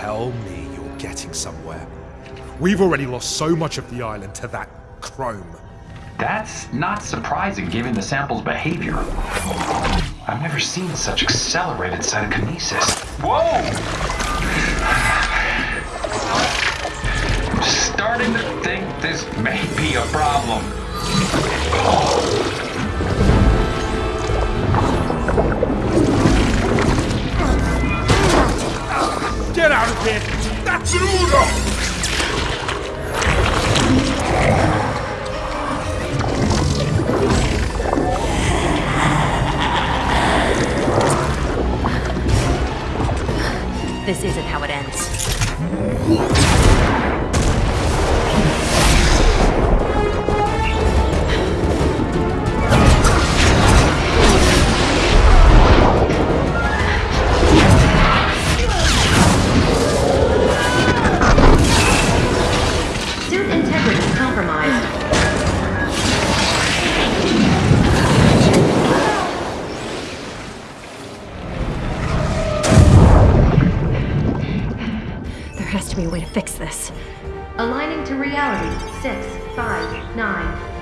Tell me you're getting somewhere. We've already lost so much of the island to that chrome. That's not surprising given the sample's behavior. I've never seen such accelerated cytokinesis. Whoa! I'm starting to think this may be a problem. This isn't how it ends. Integrity compromised. There has to be a way to fix this. Aligning to reality. Six, five, nine,